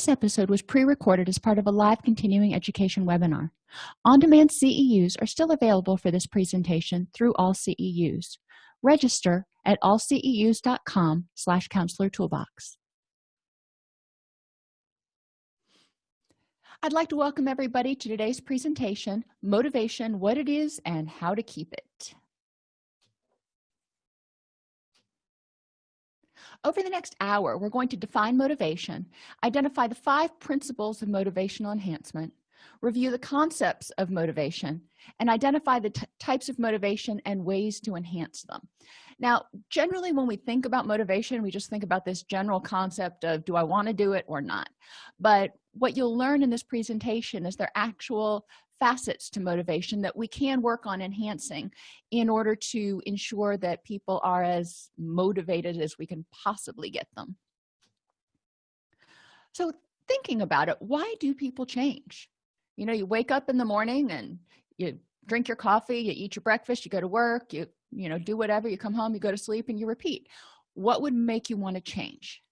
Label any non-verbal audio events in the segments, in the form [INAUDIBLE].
this episode was pre-recorded as part of a live continuing education webinar. On-demand ceus are still available for this presentation through all ceus register at allceus.com slash counselor toolbox. I'd like to welcome everybody to today's presentation motivation what it is and how to keep it over the next hour we're going to define motivation identify the five principles of motivational enhancement review the concepts of motivation and identify the types of motivation and ways to enhance them. Now generally when we think about motivation we just think about this general concept of do i want to do it or not? But what you'll learn in this presentation is their actual facets to motivation that we can work on enhancing in order to ensure that people are as motivated as we can possibly get them. So thinking about it why do people change? You know you wake up in the morning and you drink your coffee you eat your breakfast you go to work you you know do whatever you come home you go to sleep and you repeat. What would make you want to change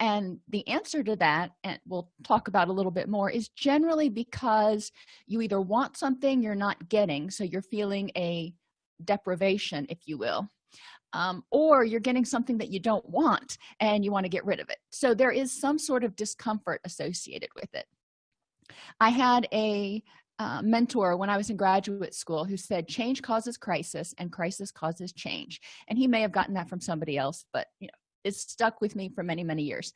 and the answer to that and we'll talk about a little bit more is generally because you either want something you're not getting so you're feeling a deprivation if you will um, or you're getting something that you don't want and you want to get rid of it. So there is some sort of discomfort associated with it. I had a uh, mentor when i was in graduate school who said change causes crisis and crisis causes change. And he may have gotten that from somebody else but you know it's stuck with me for many many years.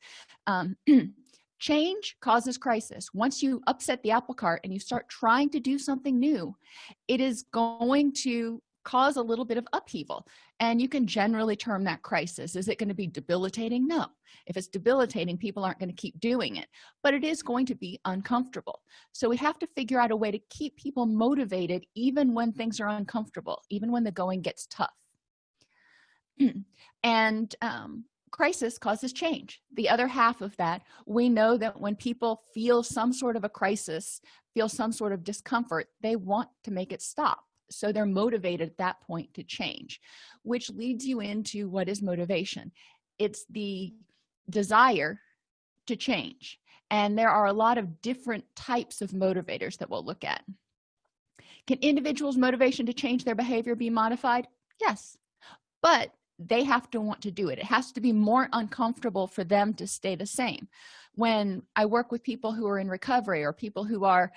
Um, [CLEARS THROAT] change causes crisis. Once you upset the apple cart and you start trying to do something new it is going to cause a little bit of upheaval. And you can generally term that crisis. Is it going to be debilitating? No. If it's debilitating people aren't going to keep doing it. But it is going to be uncomfortable. So we have to figure out a way to keep people motivated even when things are uncomfortable even when the going gets tough. [CLEARS THROAT] And um, crisis causes change. The other half of that we know that when people feel some sort of a crisis feel some sort of discomfort they want to make it stop. So they're motivated at that point to change which leads you into what is motivation. It's the desire to change. And there are a lot of different types of motivators that we'll look at. Can individuals motivation to change their behavior be modified? Yes. But they have to want to do it. It has to be more uncomfortable for them to stay the same. When i work with people who are in recovery or people who are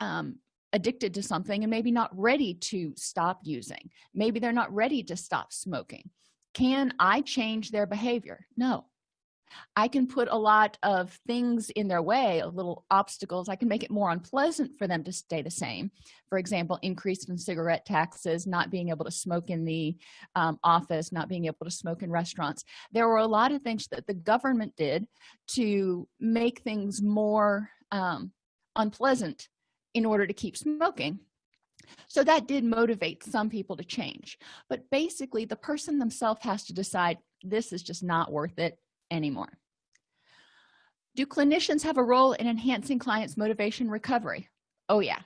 um, addicted to something and maybe not ready to stop using maybe they're not ready to stop smoking can i change their behavior? No i can put a lot of things in their way a little obstacles i can make it more unpleasant for them to stay the same. For example increase in cigarette taxes not being able to smoke in the um, office not being able to smoke in restaurants. There were a lot of things that the government did to make things more um, unpleasant in order to keep smoking. So that did motivate some people to change. But basically the person themselves has to decide this is just not worth it anymore. Do clinicians have a role in enhancing clients motivation recovery? Oh yeah.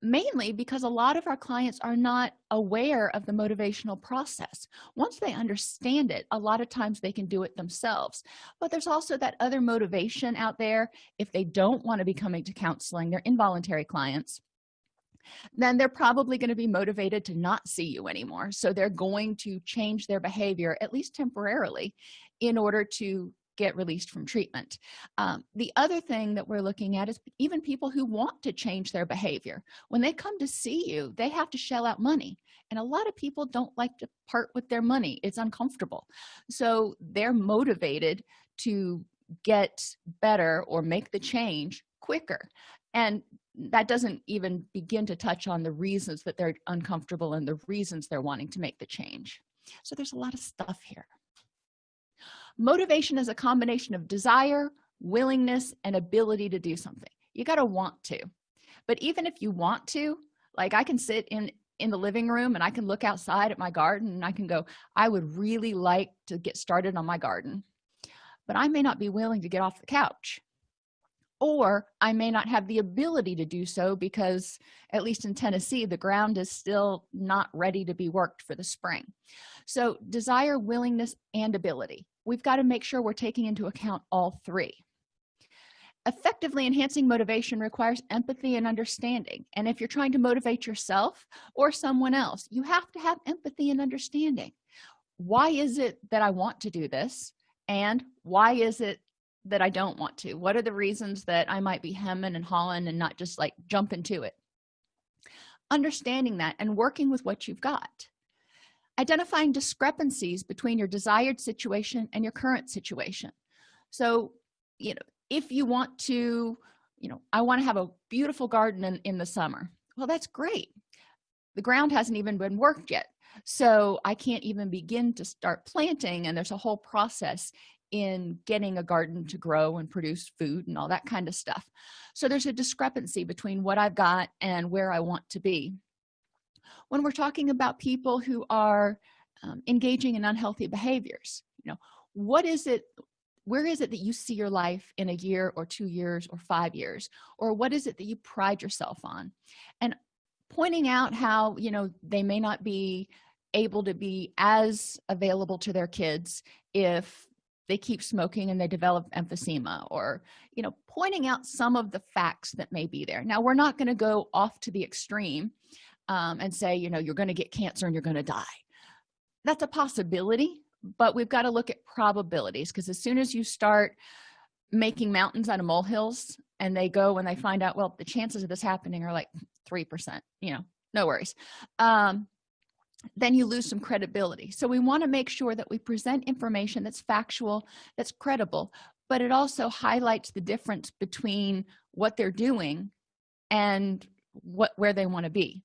Mainly because a lot of our clients are not aware of the motivational process. Once they understand it a lot of times they can do it themselves. But there's also that other motivation out there. If they don't want to be coming to counseling they're involuntary clients then they're probably going to be motivated to not see you anymore. So they're going to change their behavior at least temporarily in order to get released from treatment. Um, the other thing that we're looking at is even people who want to change their behavior. When they come to see you they have to shell out money and a lot of people don't like to part with their money. It's uncomfortable. So they're motivated to get better or make the change quicker. And that doesn't even begin to touch on the reasons that they're uncomfortable and the reasons they're wanting to make the change. So there's a lot of stuff here motivation is a combination of desire willingness and ability to do something. You got to want to. But even if you want to like i can sit in in the living room and i can look outside at my garden and i can go i would really like to get started on my garden but i may not be willing to get off the couch or i may not have the ability to do so because at least in tennessee the ground is still not ready to be worked for the spring. So desire willingness and ability. We've got to make sure we're taking into account all three. Effectively enhancing motivation requires empathy and understanding and if you're trying to motivate yourself or someone else you have to have empathy and understanding. Why is it that i want to do this and why is it that i don't want to? What are the reasons that i might be hemming and hawing and not just like jump into it? Understanding that and working with what you've got. Identifying discrepancies between your desired situation and your current situation. So you know if you want to you know i want to have a beautiful garden in, in the summer. Well that's great. The ground hasn't even been worked yet. So i can't even begin to start planting and there's a whole process in getting a garden to grow and produce food and all that kind of stuff. So there's a discrepancy between what i've got and where i want to be. When we're talking about people who are um, engaging in unhealthy behaviors you know what is it where is it that you see your life in a year or two years or five years? Or what is it that you pride yourself on? And pointing out how you know they may not be able to be as available to their kids if they keep smoking and they develop emphysema or you know pointing out some of the facts that may be there. Now we're not going to go off to the extreme um, and say you know you're going to get cancer and you're going to die. That's a possibility but we've got to look at probabilities because as soon as you start making mountains out of molehills and they go and they find out well the chances of this happening are like three percent you know no worries. Um, then you lose some credibility. So we want to make sure that we present information that's factual that's credible but it also highlights the difference between what they're doing and what where they want to be.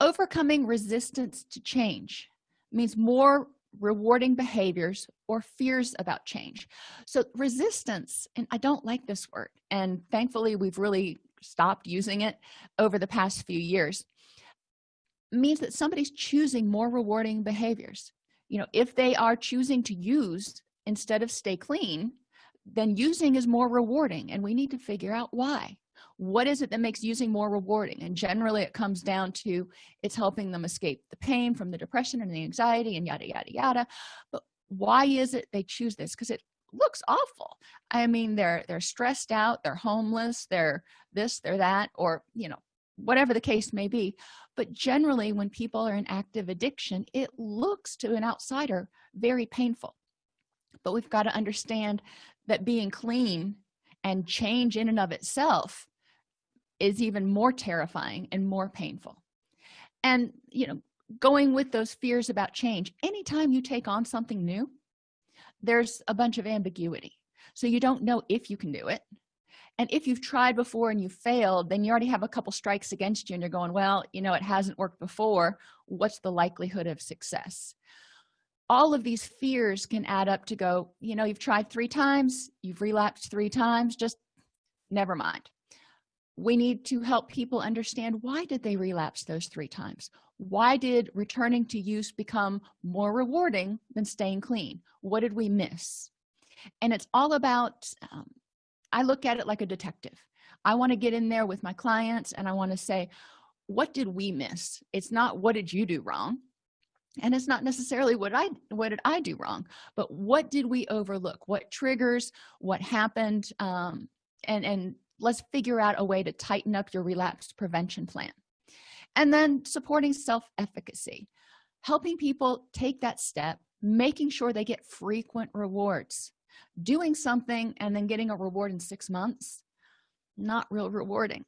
Overcoming resistance to change means more rewarding behaviors or fears about change. So resistance and i don't like this word and thankfully we've really stopped using it over the past few years means that somebody's choosing more rewarding behaviors. You know if they are choosing to use instead of stay clean then using is more rewarding and we need to figure out why. What is it that makes using more rewarding? And generally it comes down to it's helping them escape the pain from the depression and the anxiety and yada yada yada. But why is it they choose this? Because it looks awful. I mean they're they're stressed out they're homeless they're this they're that or you know whatever the case may be. But generally when people are in active addiction it looks to an outsider very painful. But we've got to understand that being clean and change in and of itself is even more terrifying and more painful. And you know going with those fears about change anytime you take on something new there's a bunch of ambiguity. So you don't know if you can do it and if you've tried before and you failed then you already have a couple strikes against you and you're going well you know it hasn't worked before. What's the likelihood of success? All of these fears can add up to go you know you've tried three times you've relapsed three times just never mind. We need to help people understand why did they relapse those three times? Why did returning to use become more rewarding than staying clean? What did we miss? And it's all about um, i look at it like a detective. I want to get in there with my clients and i want to say what did we miss? It's not what did you do wrong? And it's not necessarily what i what did i do wrong but what did we overlook? What triggers? What happened? Um and and let's figure out a way to tighten up your relapse prevention plan. And then supporting self-efficacy helping people take that step making sure they get frequent rewards doing something and then getting a reward in six months not real rewarding.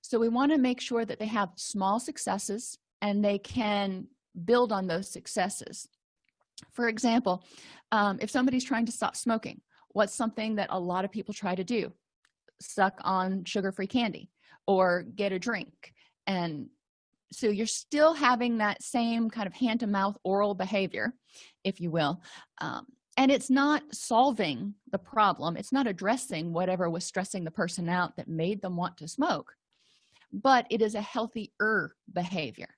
So we want to make sure that they have small successes and they can build on those successes. For example um, if somebody's trying to stop smoking what's something that a lot of people try to do? Suck on sugar-free candy or get a drink. And so you're still having that same kind of hand-to-mouth oral behavior if you will um, and it's not solving the problem. It's not addressing whatever was stressing the person out that made them want to smoke but it is a healthier behavior.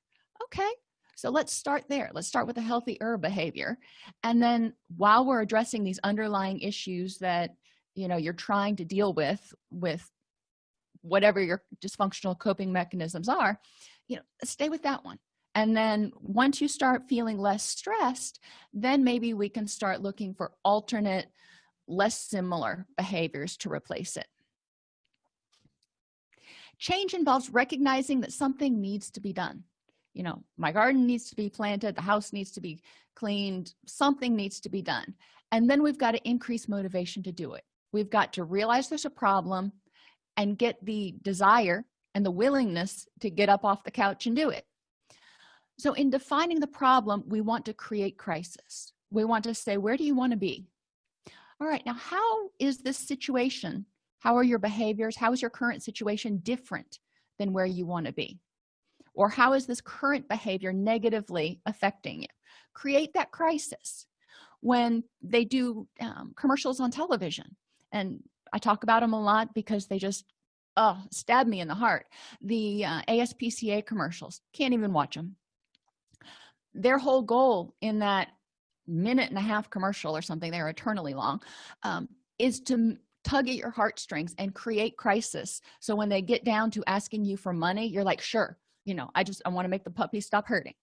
Okay so let's start there. Let's start with a healthier behavior. And then while we're addressing these underlying issues that you know you're trying to deal with with whatever your dysfunctional coping mechanisms are you know stay with that one and then once you start feeling less stressed then maybe we can start looking for alternate less similar behaviors to replace it. Change involves recognizing that something needs to be done. You know my garden needs to be planted the house needs to be cleaned something needs to be done. And then we've got to increase motivation to do it. We've got to realize there's a problem and get the desire and the willingness to get up off the couch and do it so in defining the problem we want to create crisis. We want to say where do you want to be? All right now how is this situation how are your behaviors how is your current situation different than where you want to be? Or how is this current behavior negatively affecting you? Create that crisis. When they do um, commercials on television and i talk about them a lot because they just oh stab me in the heart. The uh, aspca commercials can't even watch them their whole goal in that minute and a half commercial or something they're eternally long um, is to tug at your heartstrings and create crisis. So when they get down to asking you for money you're like sure you know i just i want to make the puppy stop hurting.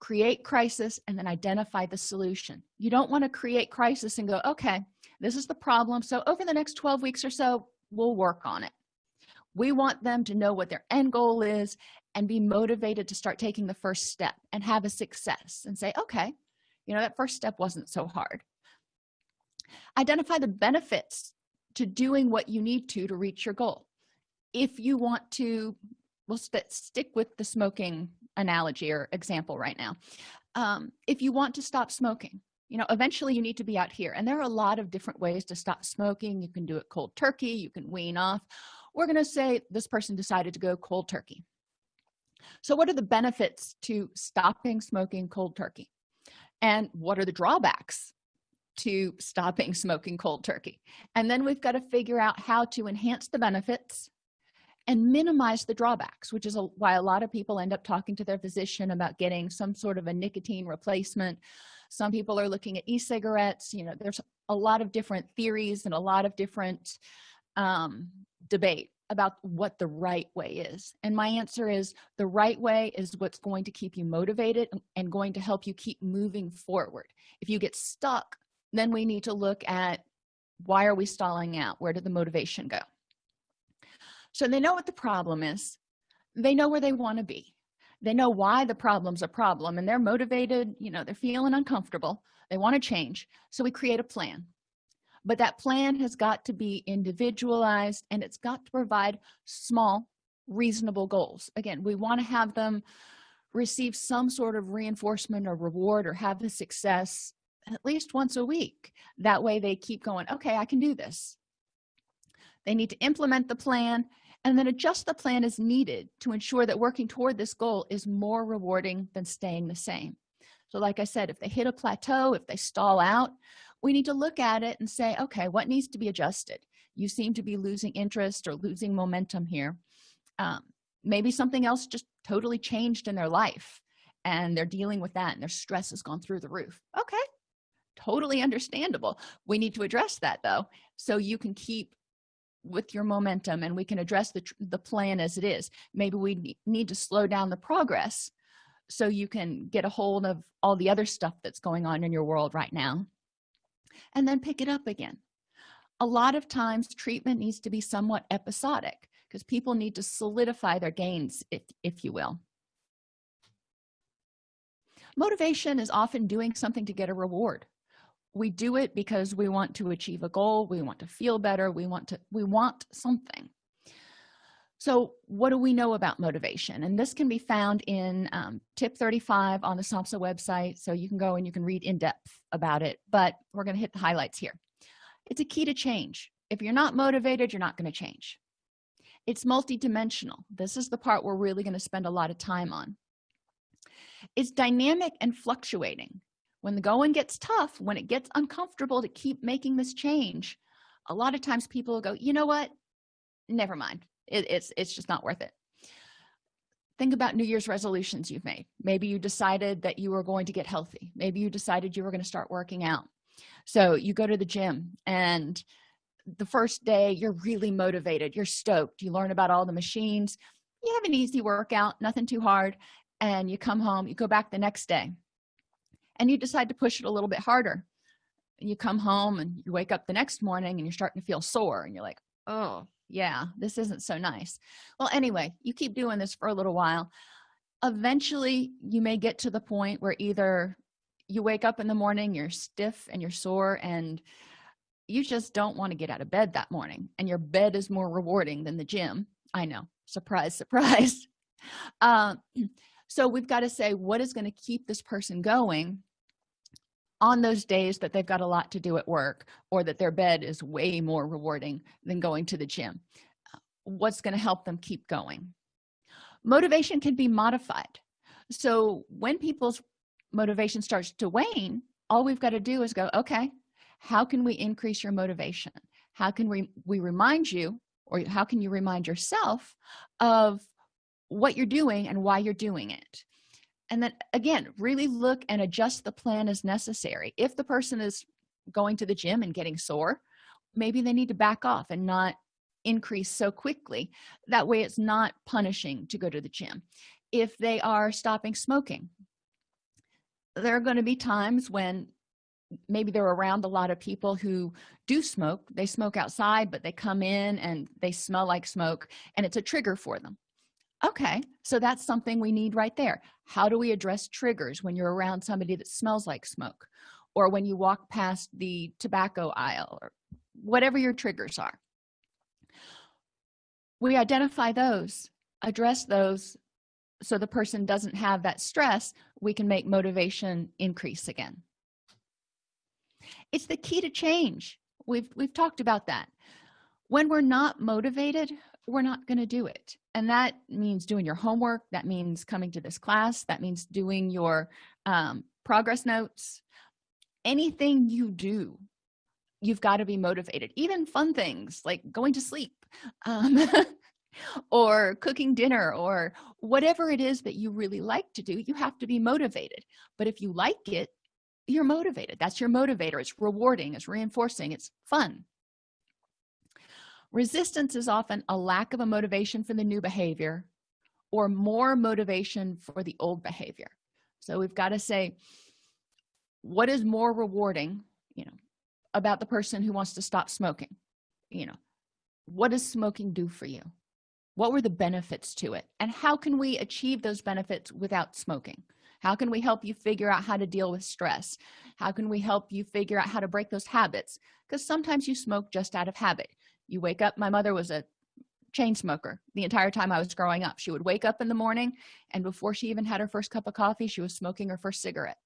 Create crisis and then identify the solution. You don't want to create crisis and go okay this is the problem so over the next 12 weeks or so we'll work on it. We want them to know what their end goal is and be motivated to start taking the first step and have a success and say okay you know that first step wasn't so hard. Identify the benefits to doing what you need to to reach your goal. If you want to we'll st stick with the smoking analogy or example right now. Um, if you want to stop smoking you know eventually you need to be out here. And there are a lot of different ways to stop smoking. You can do it cold turkey. You can wean off. We're going to say this person decided to go cold turkey so what are the benefits to stopping smoking cold turkey? And what are the drawbacks to stopping [LAUGHS] smoking cold turkey? And then we've got to figure out how to enhance the benefits and minimize the drawbacks which is a, why a lot of people end up talking to their physician about getting some sort of a nicotine replacement. Some people are looking at e-cigarettes you know there's a lot of different theories and a lot of different um, debate about what the right way is and my answer is the right way is what's going to keep you motivated and going to help you keep moving forward. If you get stuck then we need to look at why are we stalling out? Where did the motivation go? So they know what the problem is. They know where they want to be. They know why the problem's a problem and they're motivated you know they're feeling uncomfortable. They want to change. So we create a plan but that plan has got to be individualized and it's got to provide small reasonable goals. Again we want to have them receive some sort of reinforcement or reward or have the success at least once a week. That way they keep going okay i can do this. They need to implement the plan and then adjust the plan as needed to ensure that working toward this goal is more rewarding than staying the same. So like i said if they hit a plateau if they stall out we need to look at it and say okay what needs to be adjusted? You seem to be losing interest or losing momentum here. Um, maybe something else just totally changed in their life and they're dealing with that and their stress has gone through the roof. Okay. Totally understandable. We need to address that though so you can keep with your momentum and we can address the, the plan as it is. Maybe we need to slow down the progress so you can get a hold of all the other stuff that's going on in your world right now and then pick it up again. A lot of times treatment needs to be somewhat episodic because people need to solidify their gains if, if you will. Motivation is often doing something to get a reward. We do it because we want to achieve a goal we want to feel better we want to we want something so what do we know about motivation? And this can be found in um, tip 35 on the SAMHSA website so you can go and you can read in depth about it but we're going to hit the highlights here. It's a key to change. If you're not motivated you're not going to change. It's multidimensional. This is the part we're really going to spend a lot of time on. It's dynamic and fluctuating. When the going gets tough when it gets uncomfortable to keep making this change a lot of times people go you know what? Never mind it, it's it's just not worth it. Think about new year's resolutions you've made. Maybe you decided that you were going to get healthy. Maybe you decided you were going to start working out. So you go to the gym and the first day you're really motivated. You're stoked. You learn about all the machines. You have an easy workout nothing too hard and you come home you go back the next day and you decide to push it a little bit harder. You come home and you wake up the next morning and you're starting to feel sore and you're like oh yeah this isn't so nice. Well anyway you keep doing this for a little while. Eventually you may get to the point where either you wake up in the morning you're stiff and you're sore and you just don't want to get out of bed that morning and your bed is more rewarding than the gym. I know. Surprise surprise. [LAUGHS] Uh, [CLEARS THROAT] so we've got to say what is going to keep this person going on those days that they've got a lot to do at work or that their bed is way more rewarding than going to the gym what's going to help them keep going? Motivation can be modified. So when people's motivation starts to wane all we've got to do is go okay how can we increase your motivation? How can we we remind you or how can you remind yourself of what you're doing and why you're doing it and then again really look and adjust the plan as necessary. If the person is going to the gym and getting sore maybe they need to back off and not increase so quickly. That way it's not punishing to go to the gym. If they are stopping smoking there are going to be times when maybe they're around a lot of people who do smoke. They smoke outside but they come in and they smell like smoke and it's a trigger for them okay so that's something we need right there. How do we address triggers when you're around somebody that smells like smoke? Or when you walk past the tobacco aisle or whatever your triggers are. We identify those address those so the person doesn't have that stress we can make motivation increase again. It's the key to change. We've we've talked about that. When we're not motivated we're not going to do it and that means doing your homework that means coming to this class that means doing your um, progress notes. Anything you do you've got to be motivated. Even fun things like going to sleep um, [LAUGHS] or cooking dinner or whatever it is that you really like to do you have to be motivated. But if you like it you're motivated. That's your motivator. It's rewarding. It's reinforcing. It's fun resistance is often a lack of a motivation for the new behavior or more motivation for the old behavior. So we've got to say what is more rewarding you know about the person who wants to stop smoking? You know what does smoking do for you? What were the benefits to it? And how can we achieve those benefits without smoking? How can we help you figure out how to deal with stress? How can we help you figure out how to break those habits? Because sometimes you smoke just out of habit you wake up my mother was a chain smoker the entire time i was growing up. She would wake up in the morning and before she even had her first cup of coffee she was smoking her first cigarette.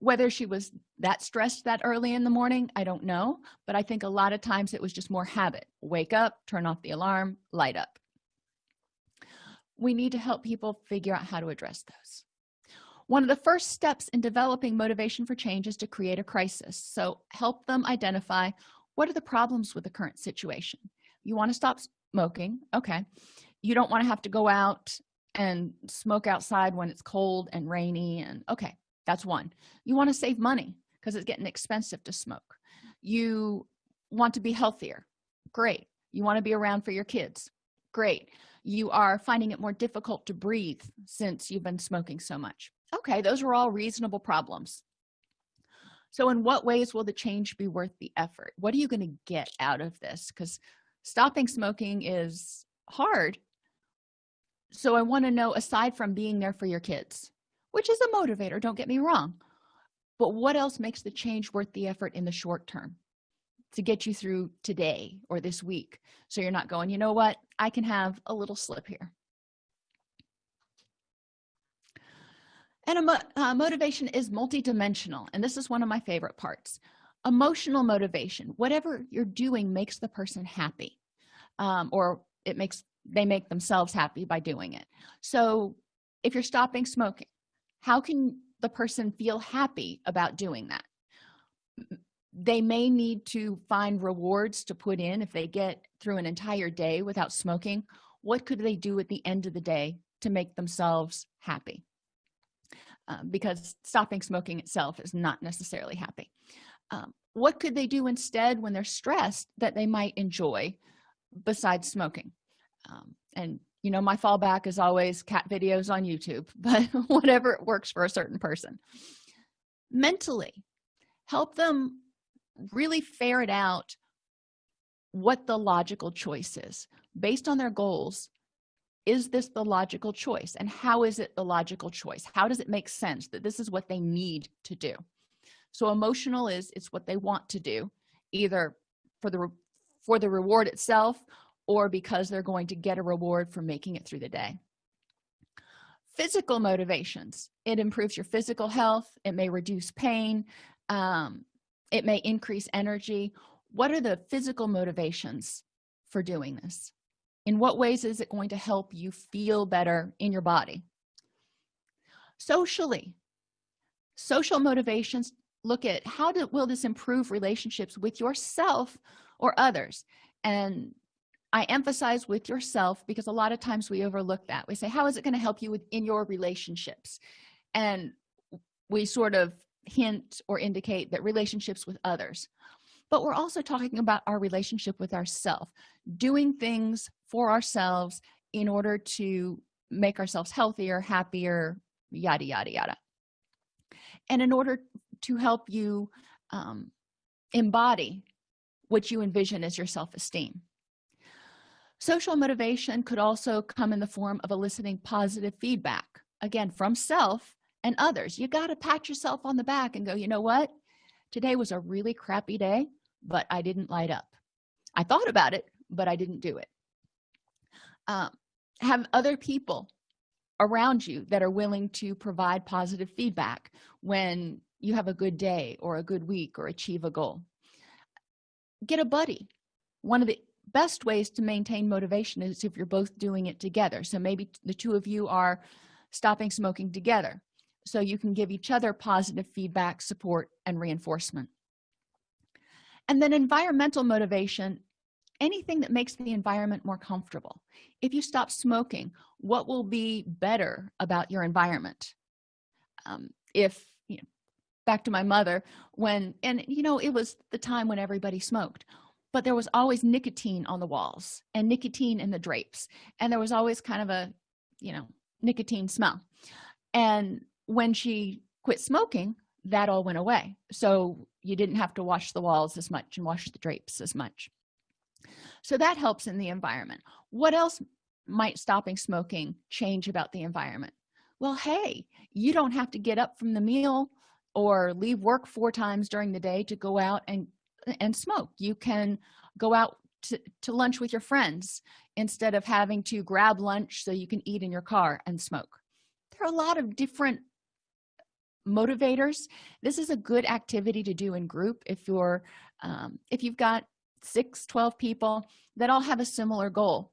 Whether she was that stressed that early in the morning i don't know but i think a lot of times it was just more habit. Wake up turn off the alarm light up. We need to help people figure out how to address those. One of the first steps in developing motivation for change is to create a crisis. So help them identify what are the problems with the current situation? You want to stop smoking okay. You don't want to have to go out and smoke outside when it's cold and rainy and okay that's one. You want to save money because it's getting expensive to smoke. You want to be healthier great. You want to be around for your kids great. You are finding it more difficult to breathe since you've been smoking so much. Okay those are all reasonable problems so in what ways will the change be worth the effort? What are you going to get out of this? Because stopping smoking is hard. So i want to know aside from being there for your kids which is a motivator don't get me wrong but what else makes the change worth the effort in the short term to get you through today or this week? So you're not going you know what? I can have a little slip here and a uh, motivation is multidimensional and this is one of my favorite parts. Emotional motivation whatever you're doing makes the person happy um, or it makes they make themselves happy by doing it. So if you're stopping smoking how can the person feel happy about doing that? They may need to find rewards to put in if they get through an entire day without smoking. What could they do at the end of the day to make themselves happy um, because stopping smoking itself is not necessarily happy. Um, what could they do instead when they're stressed that they might enjoy besides smoking? Um, and you know my fallback is always cat videos on youtube [LAUGHS] but whatever it works for a certain person. Mentally help them really ferret out what the logical choice is based on their goals is this the logical choice? And how is it the logical choice? How does it make sense that this is what they need to do? So emotional is it's what they want to do either for the for the reward itself or because they're going to get a reward for making it through the day. Physical motivations. It improves your physical health. It may reduce pain. Um, it may increase energy. What are the physical motivations for doing this in what ways is it going to help you feel better in your body? Socially social motivations look at how do, will this improve relationships with yourself or others? And i emphasize with yourself because a lot of times we overlook that. We say how is it going to help you with in your relationships? And we sort of hint or indicate that relationships with others but we're also talking about our relationship with ourselves doing things for ourselves in order to make ourselves healthier happier yada yada yada. And in order to help you um, embody what you envision as your self-esteem. Social motivation could also come in the form of eliciting positive feedback again from self and others. You got to pat yourself on the back and go you know what? Today was a really crappy day but i didn't light up. I thought about it but i didn't do it. Um, have other people around you that are willing to provide positive feedback when you have a good day or a good week or achieve a goal. Get a buddy. One of the best ways to maintain motivation is if you're both doing it together. So maybe the two of you are stopping smoking together so you can give each other positive feedback support and reinforcement and then environmental motivation anything that makes the environment more comfortable. If you stop smoking what will be better about your environment? Um, if you know back to my mother when and you know it was the time when everybody smoked but there was always nicotine on the walls and nicotine in the drapes and there was always kind of a you know nicotine smell. And when she quit smoking that all went away. So you didn't have to wash the walls as much and wash the drapes as much. So that helps in the environment. What else might stopping smoking change about the environment? Well hey you don't have to get up from the meal or leave work four times during the day to go out and and smoke. You can go out to, to lunch with your friends instead of having to grab lunch so you can eat in your car and smoke. There are a lot of different motivators. This is a good activity to do in group if you're um, if you've got six 12 people that all have a similar goal.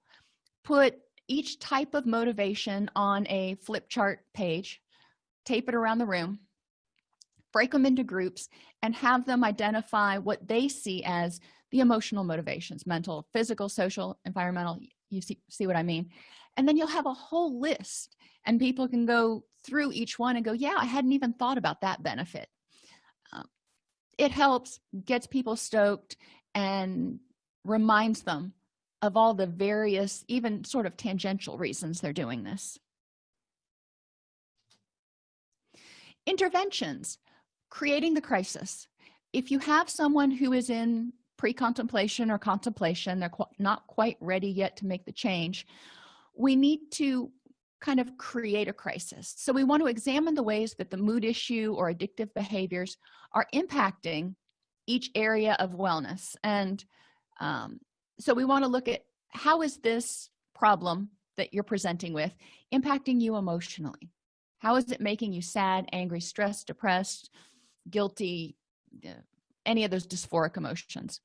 Put each type of motivation on a flip chart page tape it around the room break them into groups and have them identify what they see as the emotional motivations mental physical social environmental you see, see what i mean and then you'll have a whole list and people can go through each one and go yeah i hadn't even thought about that benefit. Um, it helps gets people stoked and reminds them of all the various even sort of tangential reasons they're doing this. Interventions creating the crisis. If you have someone who is in pre-contemplation or contemplation they're qu not quite ready yet to make the change we need to kind of create a crisis. So we want to examine the ways that the mood issue or addictive behaviors are impacting each area of wellness. And um, so we want to look at how is this problem that you're presenting with impacting you emotionally? How is it making you sad angry stressed depressed guilty any of those dysphoric emotions?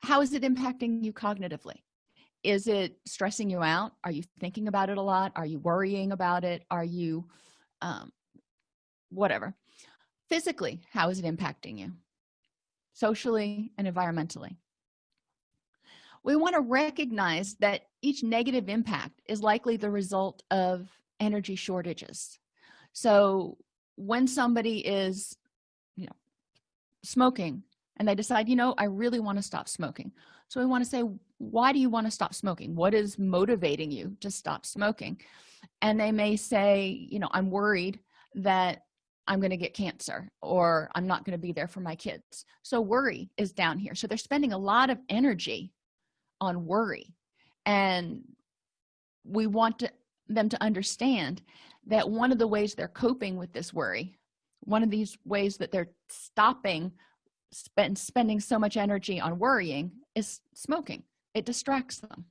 How is it impacting you cognitively is it stressing you out? Are you thinking about it a lot? Are you worrying about it? Are you um, whatever. Physically how is it impacting you? Socially and environmentally. We want to recognize that each negative impact is likely the result of energy shortages. So when somebody is you know smoking and they decide you know i really want to stop smoking. So we want to say why do you want to stop smoking? What is motivating you to stop smoking? And they may say you know i'm worried that i'm going to get cancer or i'm not going to be there for my kids. So worry is down here. So they're spending a lot of energy on worry. And we want to, them to understand that one of the ways they're coping with this worry one of these ways that they're stopping spend, spending so much energy on worrying is smoking. It distracts them.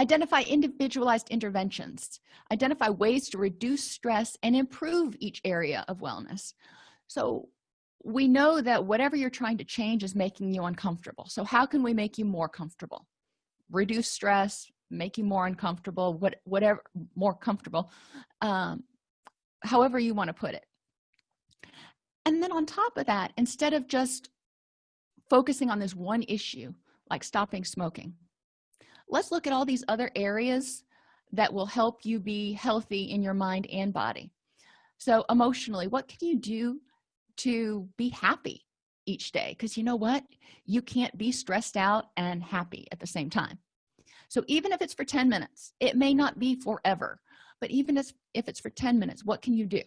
Identify individualized interventions. Identify ways to reduce stress and improve each area of wellness. So we know that whatever you're trying to change is making you uncomfortable. So how can we make you more comfortable? Reduce stress make you more uncomfortable what whatever more comfortable um, however you want to put it and then on top of that instead of just focusing on this one issue like stopping smoking let's look at all these other areas that will help you be healthy in your mind and body. So emotionally what can you do to be happy each day? Because you know what? You can't be stressed out and happy at the same time. So even if it's for 10 minutes it may not be forever but even if, if it's for 10 minutes what can you do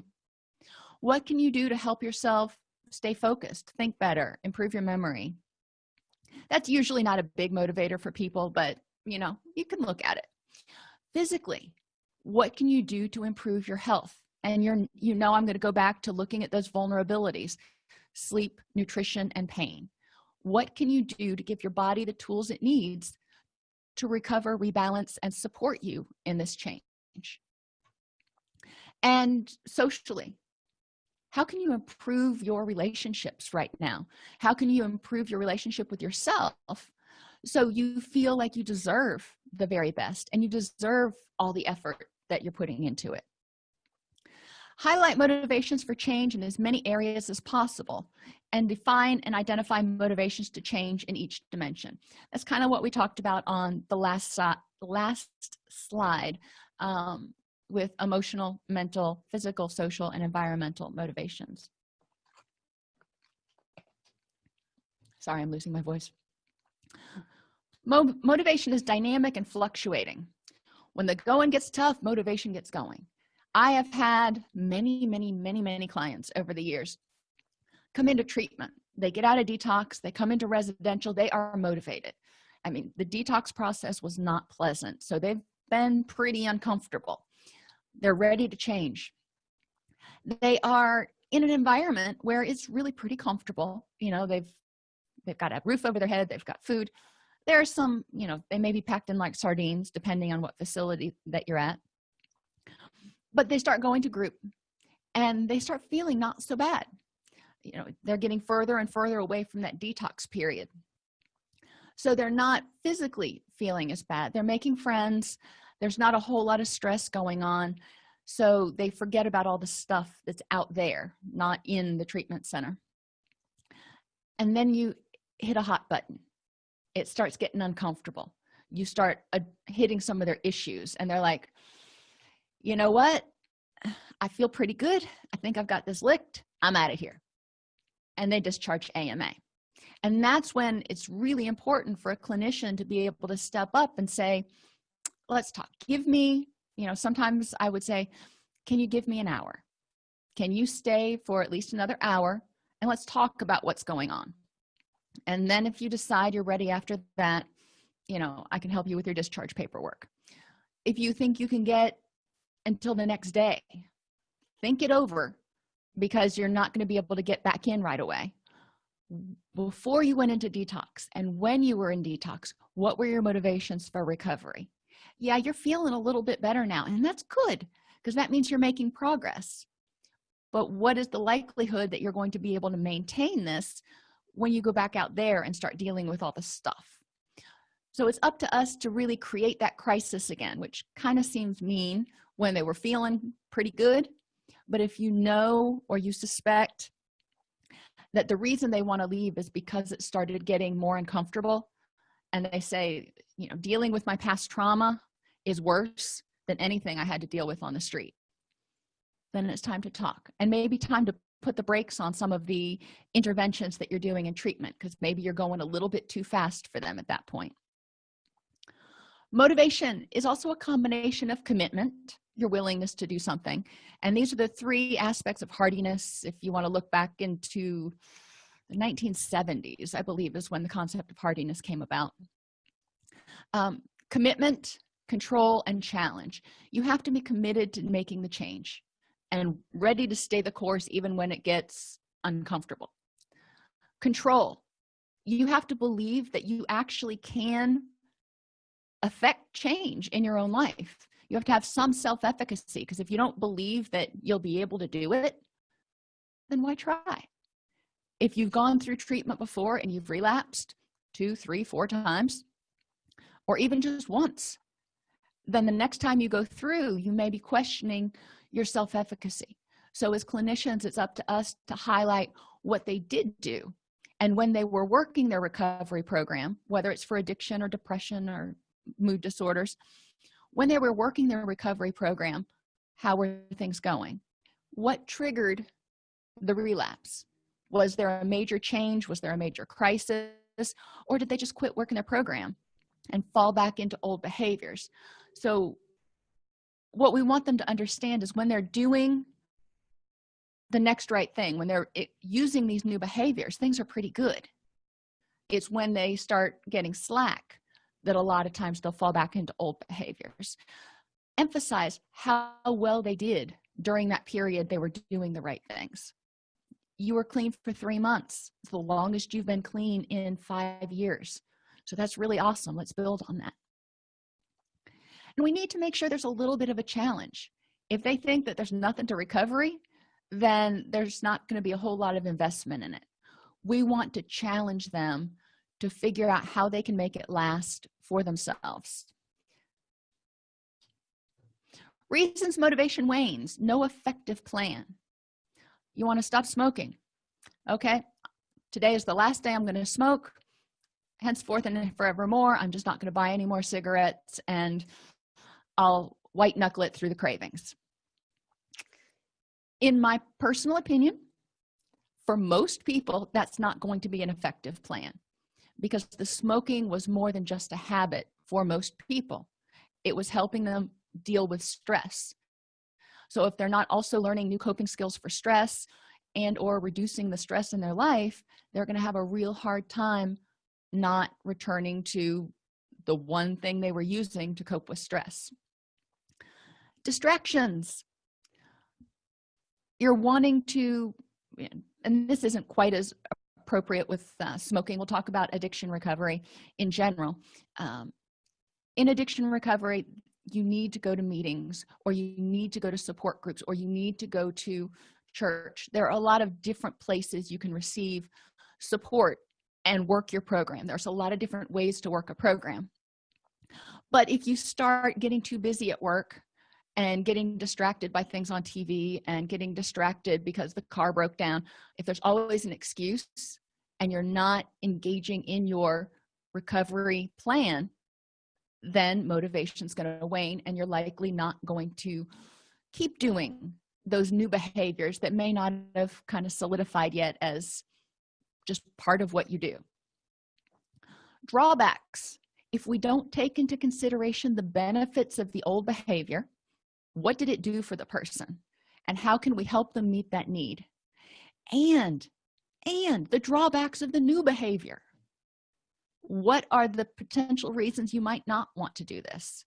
what can you do to help yourself stay focused think better improve your memory? That's usually not a big motivator for people but you know you can look at it. Physically what can you do to improve your health? And you're you know i'm going to go back to looking at those vulnerabilities sleep nutrition and pain. What can you do to give your body the tools it needs to recover rebalance and support you in this change? And socially how can you improve your relationships right now? How can you improve your relationship with yourself so you feel like you deserve the very best and you deserve all the effort that you're putting into it? Highlight motivations for change in as many areas as possible and define and identify motivations to change in each dimension. That's kind of what we talked about on the last last slide. Um, with emotional mental physical social and environmental motivations. Sorry i'm losing my voice. Mo motivation is dynamic and fluctuating. When the going gets tough motivation gets going. I have had many many many many clients over the years come into treatment. They get out of detox they come into residential they are motivated. I mean the detox process was not pleasant so they've been pretty uncomfortable they're ready to change. They are in an environment where it's really pretty comfortable you know they've they've got a roof over their head they've got food. There are some you know they may be packed in like sardines depending on what facility that you're at. But they start going to group and they start feeling not so bad. You know they're getting further and further away from that detox period. So they're not physically feeling as bad. They're making friends there's not a whole lot of stress going on. So they forget about all the stuff that's out there not in the treatment center. And then you hit a hot button. It starts getting uncomfortable. You start uh, hitting some of their issues and they're like you know what? I feel pretty good. I think i've got this licked. I'm out of here. And they discharge ama and that's when it's really important for a clinician to be able to step up and say let's talk. Give me you know sometimes i would say can you give me an hour? Can you stay for at least another hour and let's talk about what's going on? And then if you decide you're ready after that you know i can help you with your discharge paperwork. If you think you can get until the next day think it over because you're not going to be able to get back in right away. Before you went into detox and when you were in detox what were your motivations for recovery yeah you're feeling a little bit better now and that's good because that means you're making progress. But what is the likelihood that you're going to be able to maintain this when you go back out there and start dealing with all the stuff? So it's up to us to really create that crisis again which kind of seems mean when they were feeling pretty good. But if you know or you suspect that the reason they want to leave is because it started getting more uncomfortable and they say you know dealing with my past trauma is worse than anything i had to deal with on the street. Then it's time to talk and maybe time to put the brakes on some of the interventions that you're doing in treatment because maybe you're going a little bit too fast for them at that point. Motivation is also a combination of commitment your willingness to do something and these are the three aspects of hardiness if you want to look back into the 1970s i believe is when the concept of hardiness came about. Um, commitment control and challenge. You have to be committed to making the change and ready to stay the course even when it gets uncomfortable. Control. You have to believe that you actually can affect change in your own life. You have to have some self-efficacy because if you don't believe that you'll be able to do it then why try if you've gone through treatment before and you've relapsed two three four times or even just once then the next time you go through you may be questioning your self-efficacy. So as clinicians it's up to us to highlight what they did do. And when they were working their recovery program whether it's for addiction or depression or mood disorders when they were working their recovery program how were things going? What triggered the relapse was there a major change? Was there a major crisis? Or did they just quit working their program and fall back into old behaviors? So what we want them to understand is when they're doing the next right thing when they're using these new behaviors things are pretty good. It's when they start getting slack that a lot of times they'll fall back into old behaviors. Emphasize how well they did during that period they were doing the right things you were clean for three months. It's the longest you've been clean in five years. So that's really awesome. Let's build on that. And we need to make sure there's a little bit of a challenge. If they think that there's nothing to recovery then there's not going to be a whole lot of investment in it. We want to challenge them to figure out how they can make it last for themselves. Reasons motivation wanes. No effective plan you want to stop smoking. Okay today is the last day i'm going to smoke. Henceforth and forevermore i'm just not going to buy any more cigarettes and i'll white knuckle it through the cravings. In my personal opinion for most people that's not going to be an effective plan because the smoking was more than just a habit for most people. It was helping them deal with stress so if they're not also learning new coping skills for stress and or reducing the stress in their life they're going to have a real hard time not returning to the one thing they were using to cope with stress. Distractions. You're wanting to and this isn't quite as appropriate with uh, smoking. We'll talk about addiction recovery in general. Um, in addiction recovery you need to go to meetings or you need to go to support groups or you need to go to church. There are a lot of different places you can receive support and work your program. There's a lot of different ways to work a program. But if you start getting too busy at work and getting distracted by things on tv and getting distracted because the car broke down if there's always an excuse and you're not engaging in your recovery plan then motivation is going to wane and you're likely not going to keep doing those new behaviors that may not have kind of solidified yet as just part of what you do. Drawbacks. If we don't take into consideration the benefits of the old behavior what did it do for the person? And how can we help them meet that need? And and the drawbacks of the new behavior what are the potential reasons you might not want to do this?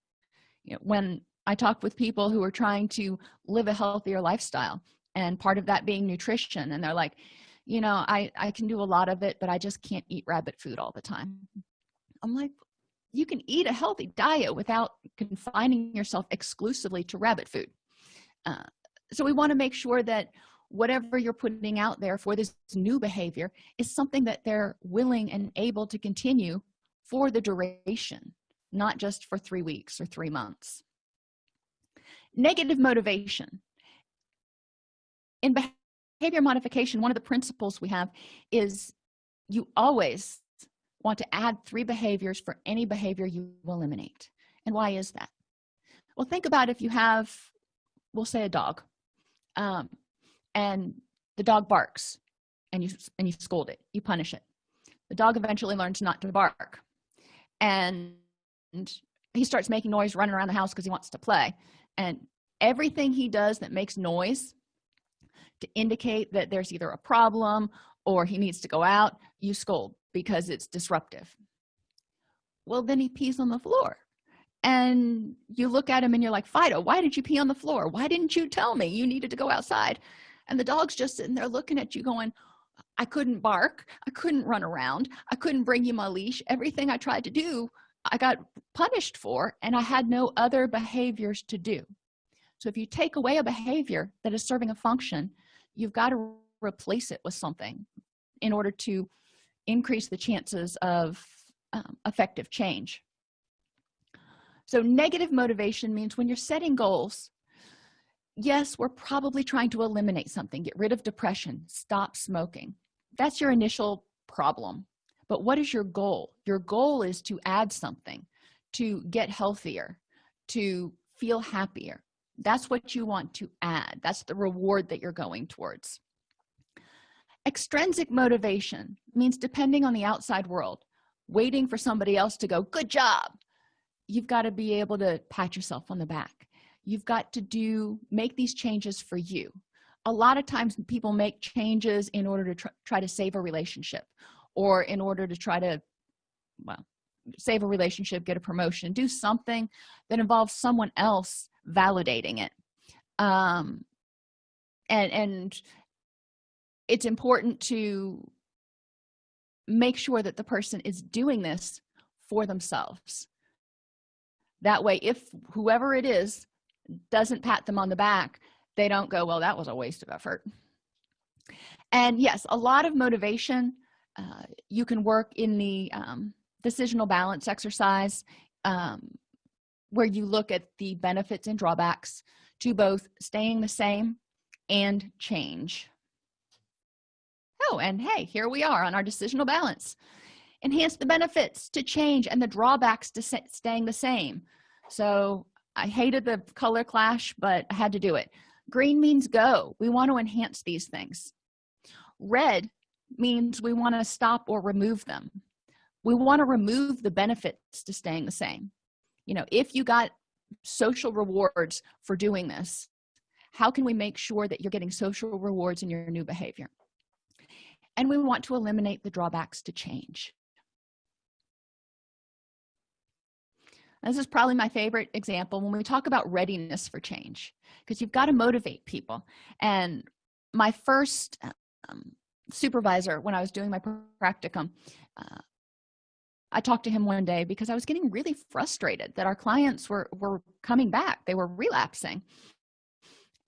You know when i talk with people who are trying to live a healthier lifestyle and part of that being nutrition and they're like you know i i can do a lot of it but i just can't eat rabbit food all the time. I'm like you can eat a healthy diet without confining yourself exclusively to rabbit food. Uh, so we want to make sure that whatever you're putting out there for this new behavior is something that they're willing and able to continue for the duration not just for three weeks or three months. Negative motivation. In behavior modification one of the principles we have is you always want to add three behaviors for any behavior you eliminate. And why is that? Well think about if you have we'll say a dog. Um, and the dog barks and you and you scold it. You punish it. The dog eventually learns not to bark and he starts making noise running around the house because he wants to play. And everything he does that makes noise to indicate that there's either a problem or he needs to go out you scold because it's disruptive. Well then he pees on the floor. And you look at him and you're like fido why did you pee on the floor? Why didn't you tell me? You needed to go outside and the dog's just sitting there looking at you going i couldn't bark. I couldn't run around. I couldn't bring you my leash. Everything i tried to do i got punished for and i had no other behaviors to do. So if you take away a behavior that is serving a function you've got to replace it with something in order to increase the chances of um, effective change. So negative motivation means when you're setting goals yes we're probably trying to eliminate something. Get rid of depression. Stop smoking. That's your initial problem. But what is your goal? Your goal is to add something to get healthier to feel happier. That's what you want to add. That's the reward that you're going towards. Extrinsic motivation means depending on the outside world waiting for somebody else to go good job. You've got to be able to pat yourself on the back you've got to do make these changes for you. A lot of times people make changes in order to tr try to save a relationship or in order to try to well save a relationship get a promotion do something that involves someone else validating it. Um and and it's important to make sure that the person is doing this for themselves. That way if whoever it is doesn't pat them on the back they don't go well that was a waste of effort. And yes a lot of motivation uh, you can work in the um, decisional balance exercise um, where you look at the benefits and drawbacks to both staying the same and change. Oh and hey here we are on our decisional balance. Enhance the benefits to change and the drawbacks to staying the same. So i hated the color clash but i had to do it. Green means go. We want to enhance these things. Red means we want to stop or remove them. We want to remove the benefits to staying the same. You know if you got social rewards for doing this how can we make sure that you're getting social rewards in your new behavior? And we want to eliminate the drawbacks to change this is probably my favorite example when we talk about readiness for change because you've got to motivate people. And my first um, supervisor when i was doing my practicum uh, i talked to him one day because i was getting really frustrated that our clients were were coming back. They were relapsing.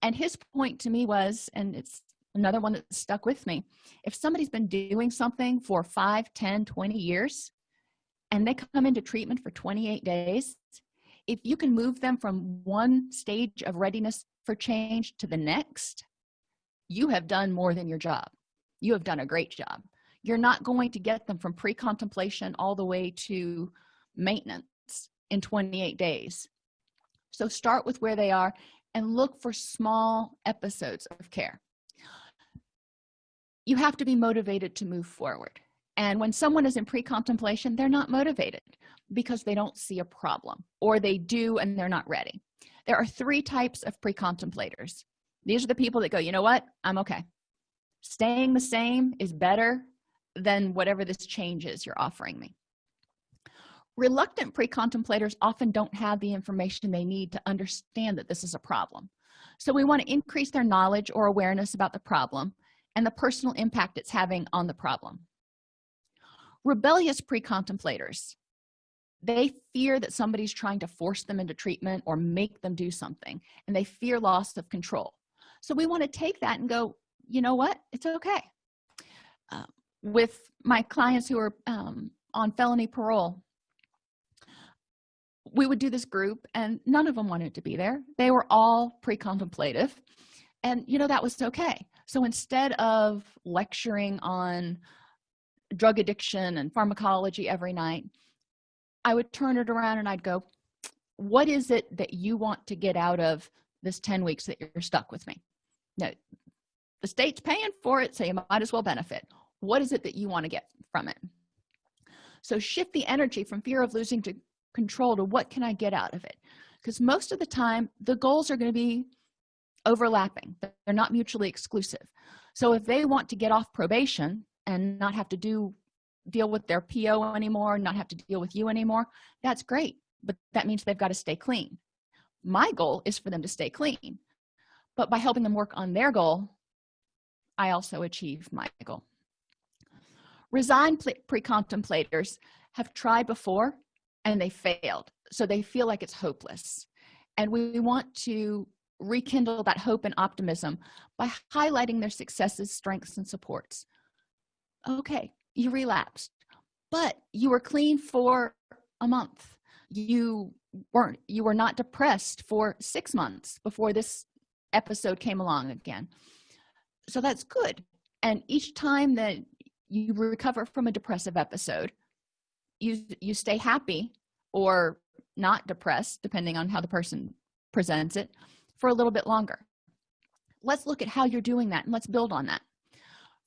And his point to me was and it's another one that stuck with me if somebody's been doing something for 5 10 20 years and they come into treatment for 28 days if you can move them from one stage of readiness for change to the next you have done more than your job. You have done a great job. You're not going to get them from pre-contemplation all the way to maintenance in 28 days. So start with where they are and look for small episodes of care. You have to be motivated to move forward and when someone is in pre-contemplation they're not motivated because they don't see a problem or they do and they're not ready. There are three types of pre-contemplators. These are the people that go you know what? I'm okay. Staying the same is better than whatever this change is you're offering me. Reluctant pre-contemplators often don't have the information they need to understand that this is a problem. So we want to increase their knowledge or awareness about the problem and the personal impact it's having on the problem rebellious pre-contemplators. They fear that somebody's trying to force them into treatment or make them do something and they fear loss of control. So we want to take that and go you know what? It's okay. Uh, with my clients who are um, on felony parole we would do this group and none of them wanted to be there. They were all pre-contemplative and you know that was okay. So instead of lecturing on drug addiction and pharmacology every night i would turn it around and i'd go what is it that you want to get out of this 10 weeks that you're stuck with me? No the state's paying for it so you might as well benefit. What is it that you want to get from it? So shift the energy from fear of losing to control to what can i get out of it? Because most of the time the goals are going to be overlapping. They're not mutually exclusive. So if they want to get off probation and not have to do deal with their po anymore not have to deal with you anymore that's great but that means they've got to stay clean. My goal is for them to stay clean but by helping them work on their goal i also achieve my goal. Resigned pre-contemplators have tried before and they failed so they feel like it's hopeless. And we want to rekindle that hope and optimism by highlighting their successes strengths and supports okay you relapsed but you were clean for a month. You weren't you were not depressed for six months before this episode came along again. So that's good. And each time that you recover from a depressive episode you you stay happy or not depressed depending on how the person presents it for a little bit longer. Let's look at how you're doing that and let's build on that.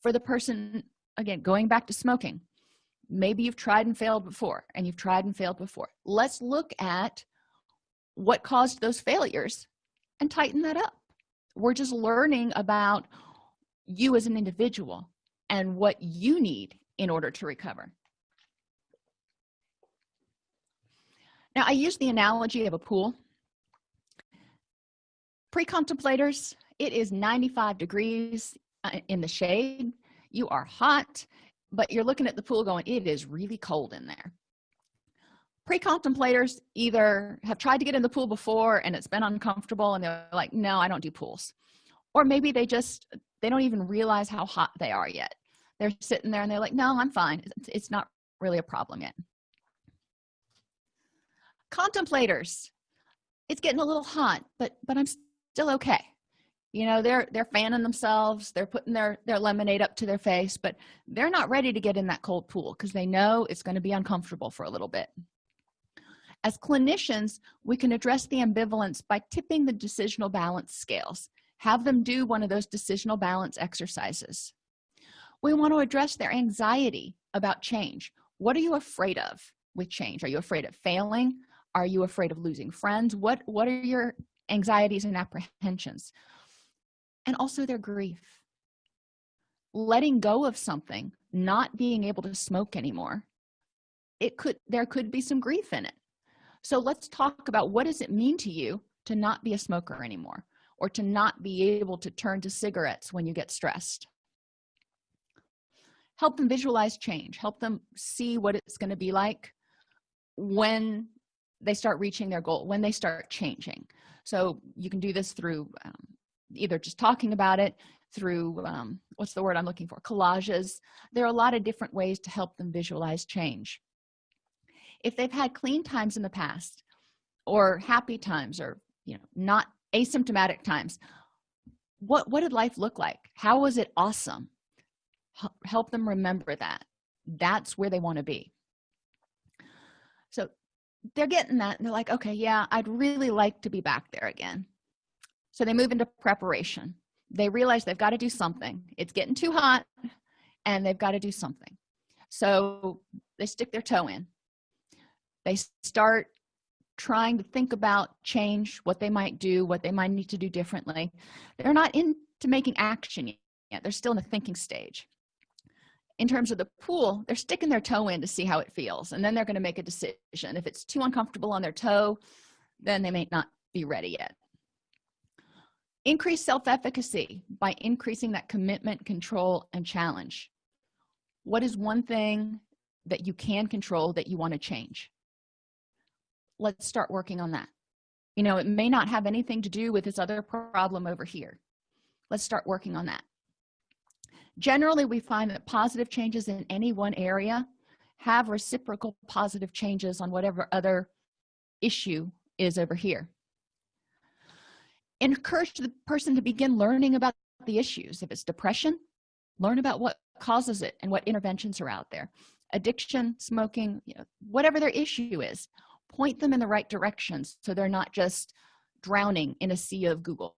For the person again going back to smoking maybe you've tried and failed before and you've tried and failed before. Let's look at what caused those failures and tighten that up. We're just learning about you as an individual and what you need in order to recover. Now i use the analogy of a pool. Pre-contemplators it is 95 degrees uh, in the shade you are hot but you're looking at the pool going it is really cold in there. Pre-contemplators either have tried to get in the pool before and it's been uncomfortable and they're like no i don't do pools. Or maybe they just they don't even realize how hot they are yet. They're sitting there and they're like no i'm fine. It's not really a problem yet. Contemplators it's getting a little hot but but i'm still okay you know they're they're fanning themselves they're putting their their lemonade up to their face but they're not ready to get in that cold pool because they know it's going to be uncomfortable for a little bit. As clinicians we can address the ambivalence by tipping the decisional balance scales. Have them do one of those decisional balance exercises. We want to address their anxiety about change. What are you afraid of with change? Are you afraid of failing? Are you afraid of losing friends? What what are your anxieties and apprehensions and also their grief. Letting go of something not being able to smoke anymore it could there could be some grief in it. So let's talk about what does it mean to you to not be a smoker anymore or to not be able to turn to cigarettes when you get stressed. Help them visualize change. Help them see what it's going to be like when they start reaching their goal when they start changing. So you can do this through um, either just talking about it through um, what's the word i'm looking for? Collages. There are a lot of different ways to help them visualize change. If they've had clean times in the past or happy times or you know not asymptomatic times what what did life look like? How was it awesome? Help them remember that. That's where they want to be. So they're getting that and they're like okay yeah i'd really like to be back there again so they move into preparation. They realize they've got to do something. It's getting too hot and they've got to do something. So they stick their toe in. They start trying to think about change what they might do what they might need to do differently. They're not into making action yet. They're still in the thinking stage. In terms of the pool they're sticking their toe in to see how it feels and then they're going to make a decision. If it's too uncomfortable on their toe then they may not be ready yet increase self-efficacy by increasing that commitment control and challenge. What is one thing that you can control that you want to change? Let's start working on that. You know it may not have anything to do with this other problem over here. Let's start working on that. Generally we find that positive changes in any one area have reciprocal positive changes on whatever other issue is over here encourage the person to begin learning about the issues. If it's depression learn about what causes it and what interventions are out there. Addiction smoking you know whatever their issue is point them in the right directions so they're not just drowning in a sea of google.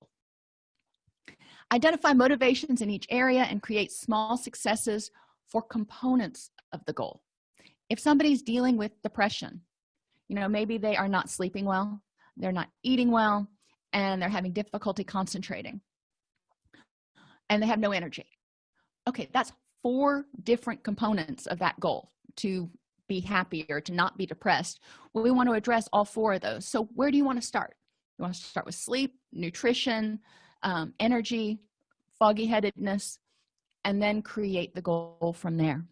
Identify motivations in each area and create small successes for components of the goal. If somebody's dealing with depression you know maybe they are not sleeping well they're not eating well and they're having difficulty concentrating. And they have no energy. Okay that's four different components of that goal to be happy or to not be depressed. Well, we want to address all four of those. So where do you want to start? You want to start with sleep nutrition um, energy foggy headedness and then create the goal from there.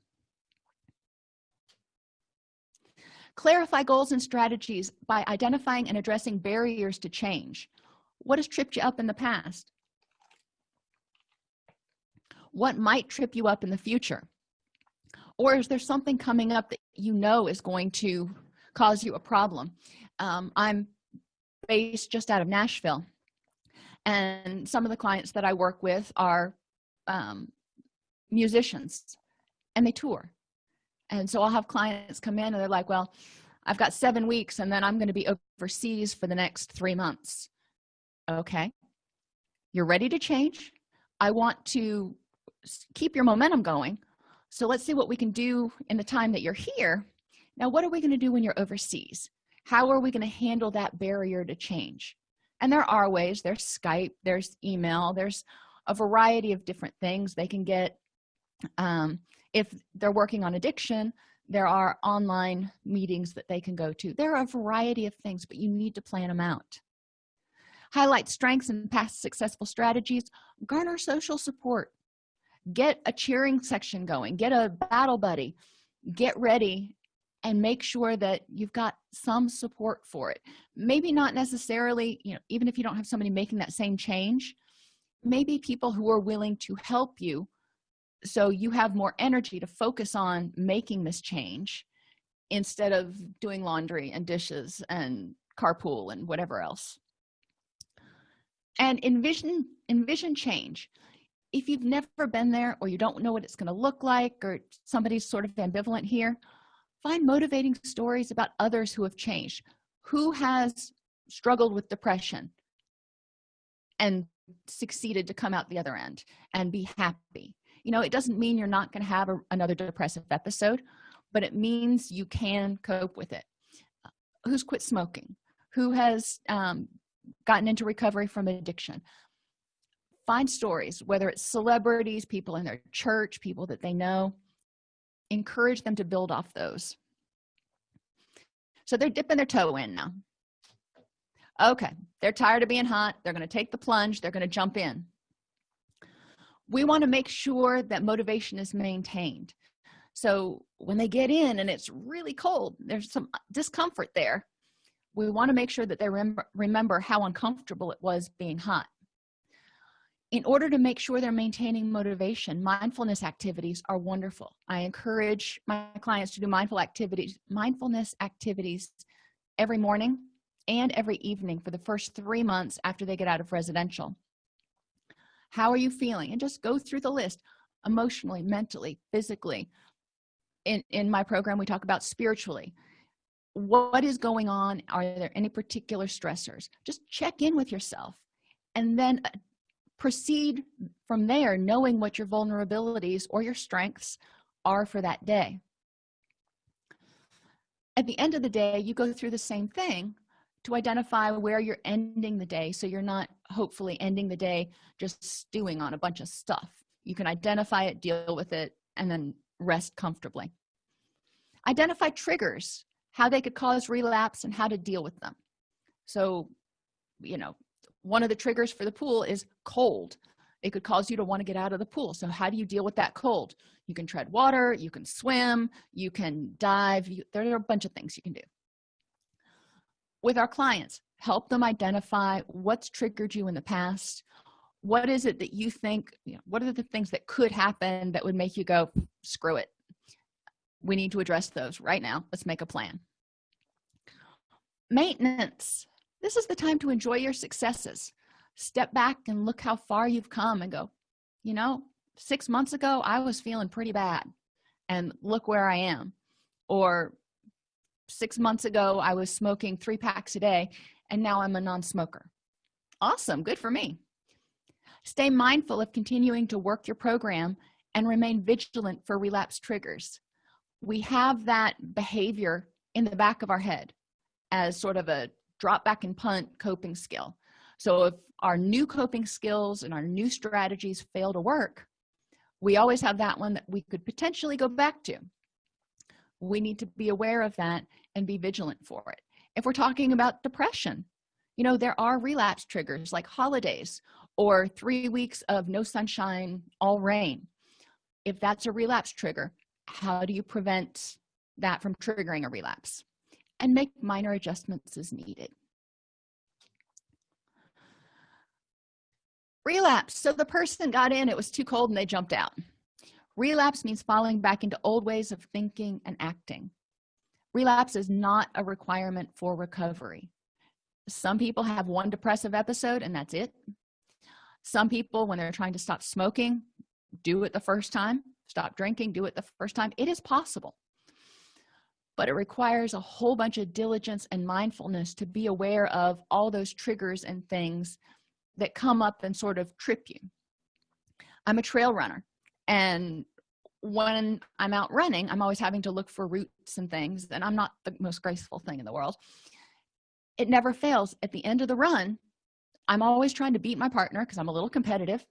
Clarify goals and strategies by identifying and addressing barriers to change what has tripped you up in the past? What might trip you up in the future? Or is there something coming up that you know is going to cause you a problem? Um, i'm based just out of nashville and some of the clients that i work with are um, musicians and they tour. And so i'll have clients come in and they're like well i've got seven weeks and then i'm going to be overseas for the next three months okay. You're ready to change. I want to keep your momentum going. So let's see what we can do in the time that you're here. Now what are we going to do when you're overseas? How are we going to handle that barrier to change? And there are ways. There's skype there's email there's a variety of different things they can get. Um, if they're working on addiction there are online meetings that they can go to. There are a variety of things but you need to plan them out highlight strengths and past successful strategies garner social support get a cheering section going get a battle buddy get ready and make sure that you've got some support for it. Maybe not necessarily you know even if you don't have somebody making that same change maybe people who are willing to help you so you have more energy to focus on making this change instead of doing laundry and dishes and carpool and whatever else and envision envision change. If you've never been there or you don't know what it's going to look like or somebody's sort of ambivalent here find motivating stories about others who have changed who has struggled with depression and succeeded to come out the other end and be happy. You know it doesn't mean you're not going to have a, another depressive episode but it means you can cope with it. Who's quit smoking? Who has um, gotten into recovery from addiction. Find stories whether it's celebrities people in their church people that they know. Encourage them to build off those. So they're dipping their toe in now. Okay they're tired of being hot. They're going to take the plunge. They're going to jump in. We want to make sure that motivation is maintained. So when they get in and it's really cold there's some discomfort there we want to make sure that they rem remember how uncomfortable it was being hot. In order to make sure they're maintaining motivation mindfulness activities are wonderful. I encourage my clients to do mindful activities mindfulness activities every morning and every evening for the first three months after they get out of residential. How are you feeling? And just go through the list emotionally mentally physically. In in my program we talk about spiritually what is going on? Are there any particular stressors? Just check in with yourself and then uh, proceed from there knowing what your vulnerabilities or your strengths are for that day. At the end of the day you go through the same thing to identify where you're ending the day so you're not hopefully ending the day just stewing on a bunch of stuff. You can identify it deal with it and then rest comfortably. Identify triggers how they could cause relapse and how to deal with them. So you know one of the triggers for the pool is cold. It could cause you to want to get out of the pool. So how do you deal with that cold? You can tread water you can swim you can dive you, there are a bunch of things you can do. With our clients help them identify what's triggered you in the past. What is it that you think you know, what are the things that could happen that would make you go screw it we need to address those right now. Let's make a plan. Maintenance. This is the time to enjoy your successes. Step back and look how far you've come and go you know six months ago i was feeling pretty bad and look where i am. Or six months ago i was smoking three packs a day and now i'm a non-smoker. Awesome. Good for me. Stay mindful of continuing to work your program and remain vigilant for relapse triggers we have that behavior in the back of our head as sort of a drop back and punt coping skill. So if our new coping skills and our new strategies fail to work we always have that one that we could potentially go back to. We need to be aware of that and be vigilant for it. If we're talking about depression you know there are relapse triggers like holidays or three weeks of no sunshine all rain. If that's a relapse trigger how do you prevent that from triggering a relapse? And make minor adjustments as needed. Relapse. So the person got in it was too cold and they jumped out. Relapse means falling back into old ways of thinking and acting. Relapse is not a requirement for recovery. Some people have one depressive episode and that's it. Some people when they're trying to stop smoking do it the first time stop drinking do it the first time it is possible. But it requires a whole bunch of diligence and mindfulness to be aware of all those triggers and things that come up and sort of trip you. I'm a trail runner and when i'm out running i'm always having to look for roots and things and i'm not the most graceful thing in the world. It never fails. At the end of the run i'm always trying to beat my partner because i'm a little competitive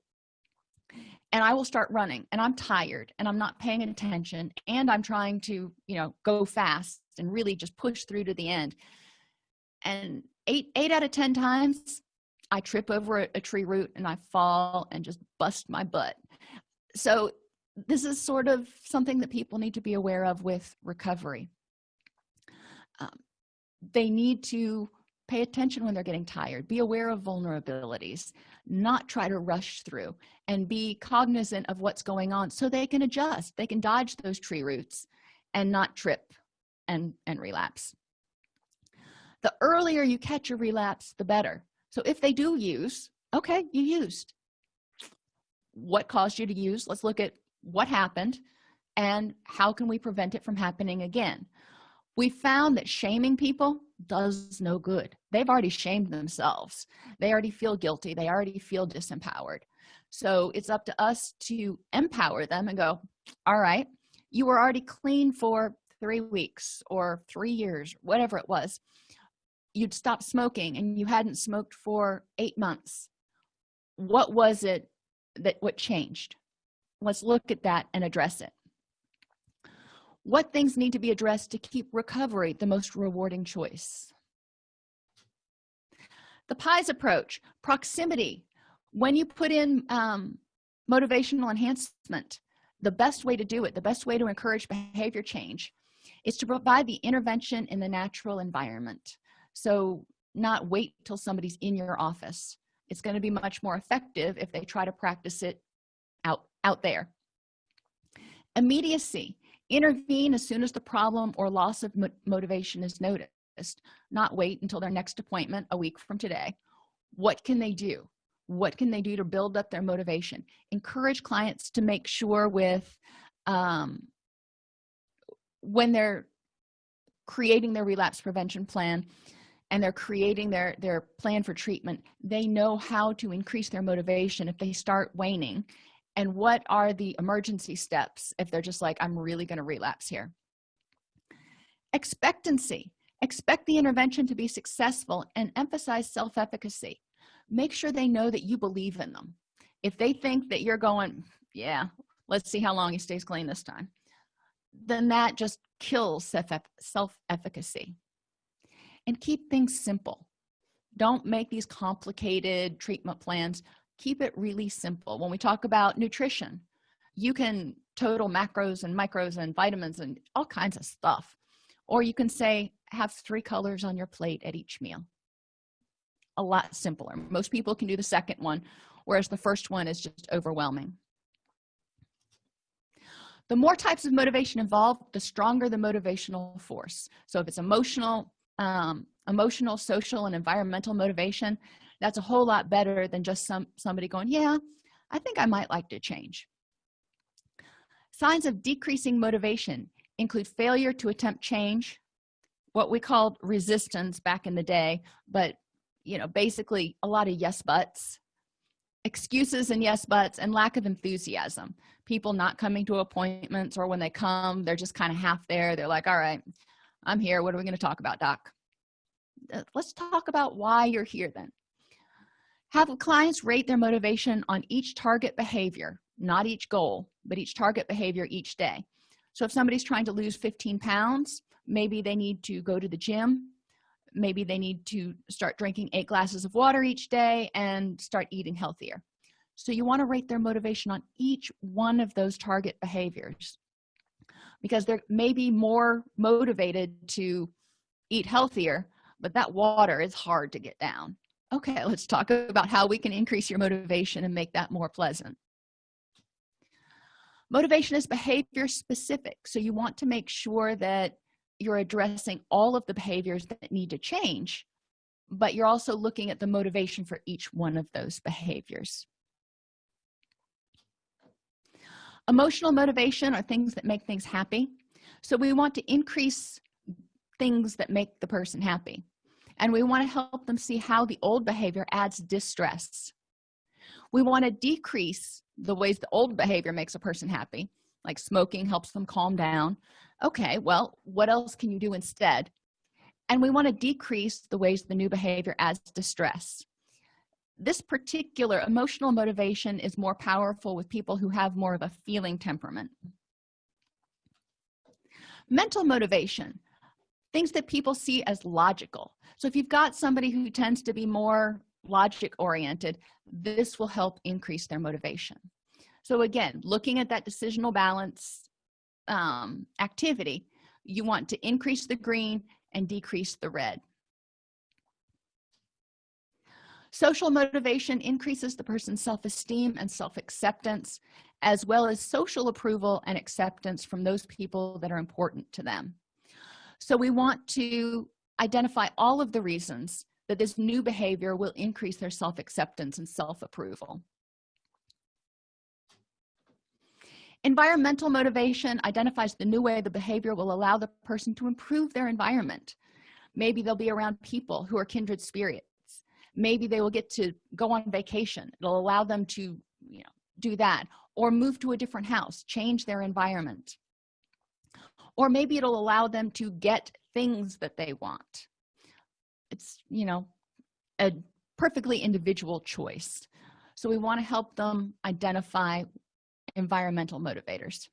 and i will start running and i'm tired and i'm not paying attention and i'm trying to you know go fast and really just push through to the end. And eight eight out of ten times i trip over a, a tree root and i fall and just bust my butt. So this is sort of something that people need to be aware of with recovery. Um, they need to pay attention when they're getting tired. Be aware of vulnerabilities. Not try to rush through and be cognizant of what's going on so they can adjust. They can dodge those tree roots and not trip and and relapse. The earlier you catch a relapse the better. So if they do use okay you used. What caused you to use? Let's look at what happened and how can we prevent it from happening again we found that shaming people does no good. They've already shamed themselves. They already feel guilty. They already feel disempowered. So it's up to us to empower them and go all right you were already clean for three weeks or three years whatever it was. You'd stopped smoking and you hadn't smoked for eight months. What was it that what changed? Let's look at that and address it what things need to be addressed to keep recovery the most rewarding choice? The pies approach proximity. When you put in um, motivational enhancement the best way to do it the best way to encourage behavior change is to provide the intervention in the natural environment. So not wait till somebody's in your office. It's going to be much more effective if they try to practice it out out there. Immediacy intervene as soon as the problem or loss of mo motivation is noticed not wait until their next appointment a week from today. What can they do? What can they do to build up their motivation? Encourage clients to make sure with um, when they're creating their relapse prevention plan and they're creating their their plan for treatment they know how to increase their motivation if they start waning and what are the emergency steps if they're just like i'm really going to relapse here? Expectancy. Expect the intervention to be successful and emphasize self-efficacy. Make sure they know that you believe in them. If they think that you're going yeah let's see how long he stays clean this time then that just kills self-efficacy. And keep things simple. Don't make these complicated treatment plans keep it really simple. When we talk about nutrition you can total macros and micros and vitamins and all kinds of stuff. Or you can say have three colors on your plate at each meal. A lot simpler. Most people can do the second one whereas the first one is just overwhelming. The more types of motivation involved the stronger the motivational force. So if it's emotional um, emotional social and environmental motivation that's a whole lot better than just some somebody going yeah i think i might like to change. Signs of decreasing motivation include failure to attempt change what we called resistance back in the day but you know basically a lot of yes buts excuses and yes buts and lack of enthusiasm. People not coming to appointments or when they come they're just kind of half there. They're like all right i'm here. What are we going to talk about doc? Uh, let's talk about why you're here then have clients rate their motivation on each target behavior not each goal but each target behavior each day. So if somebody's trying to lose 15 pounds maybe they need to go to the gym. Maybe they need to start drinking eight glasses of water each day and start eating healthier. So you want to rate their motivation on each one of those target behaviors because they're maybe more motivated to eat healthier but that water is hard to get down okay let's talk about how we can increase your motivation and make that more pleasant. Motivation is behavior specific so you want to make sure that you're addressing all of the behaviors that need to change but you're also looking at the motivation for each one of those behaviors. Emotional motivation are things that make things happy so we want to increase things that make the person happy and we want to help them see how the old behavior adds distress. We want to decrease the ways the old behavior makes a person happy like smoking helps them calm down. Okay well what else can you do instead? And we want to decrease the ways the new behavior adds distress. This particular emotional motivation is more powerful with people who have more of a feeling temperament. Mental motivation things that people see as logical so if you've got somebody who tends to be more logic oriented this will help increase their motivation. So again looking at that decisional balance um, activity you want to increase the green and decrease the red. Social motivation increases the person's self-esteem and self-acceptance as well as social approval and acceptance from those people that are important to them. So we want to identify all of the reasons that this new behavior will increase their self-acceptance and self-approval. Environmental motivation identifies the new way the behavior will allow the person to improve their environment. Maybe they'll be around people who are kindred spirits. Maybe they will get to go on vacation. It'll allow them to you know do that or move to a different house change their environment. Or maybe it'll allow them to get things that they want. It's you know a perfectly individual choice. So we want to help them identify environmental motivators.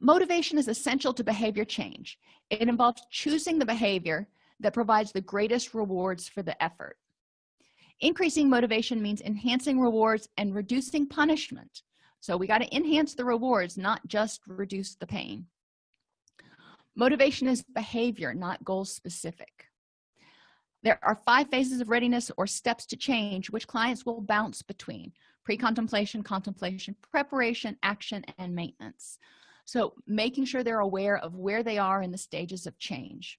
Motivation is essential to behavior change. It involves choosing the behavior that provides the greatest rewards for the effort. Increasing motivation means enhancing rewards and reducing punishment. So we got to enhance the rewards not just reduce the pain motivation is behavior not goal specific there are five phases of readiness or steps to change which clients will bounce between pre-contemplation contemplation preparation action and maintenance. So making sure they're aware of where they are in the stages of change.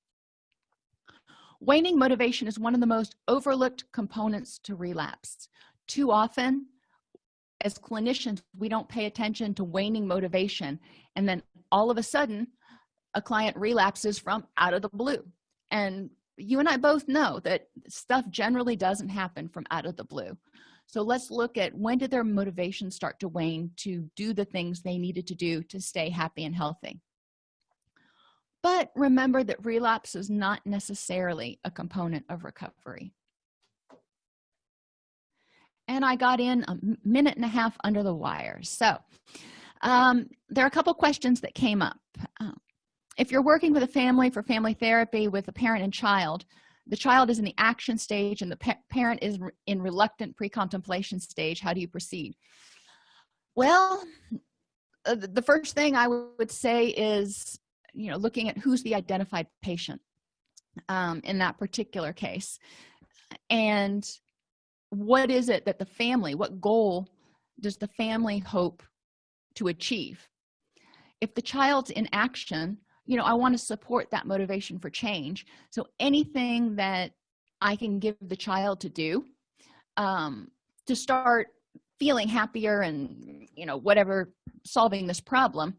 Waning motivation is one of the most overlooked components to relapse. Too often as clinicians we don't pay attention to waning motivation and then all of a sudden a client relapses from out of the blue. And you and i both know that stuff generally doesn't happen from out of the blue. So let's look at when did their motivation start to wane to do the things they needed to do to stay happy and healthy. But remember that relapse is not necessarily a component of recovery. And i got in a minute and a half under the wire. So um, there are a couple questions that came up. Um, if you're working with a family for family therapy with a parent and child the child is in the action stage and the pa parent is in reluctant pre-contemplation stage how do you proceed? Well uh, the first thing i would say is you know looking at who's the identified patient um, in that particular case. And what is it that the family what goal does the family hope to achieve? If the child's in action you know i want to support that motivation for change. So anything that i can give the child to do um, to start feeling happier and you know whatever solving this problem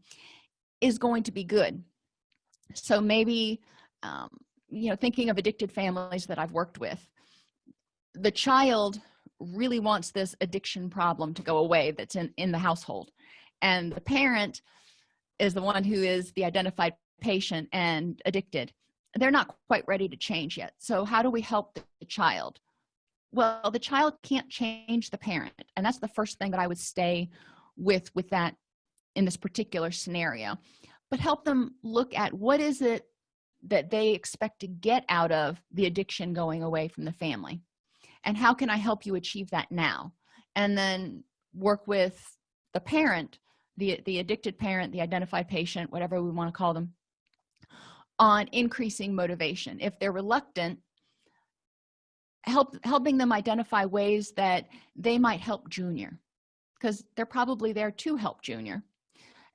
is going to be good. So maybe um, you know thinking of addicted families that i've worked with the child really wants this addiction problem to go away that's in in the household. And the parent is the one who is the identified patient and addicted they're not quite ready to change yet. So how do we help the child? Well the child can't change the parent and that's the first thing that i would stay with with that in this particular scenario. But help them look at what is it that they expect to get out of the addiction going away from the family and how can i help you achieve that now? And then work with the parent the the addicted parent the identified patient whatever we want to call them on increasing motivation. If they're reluctant help helping them identify ways that they might help junior because they're probably there to help junior.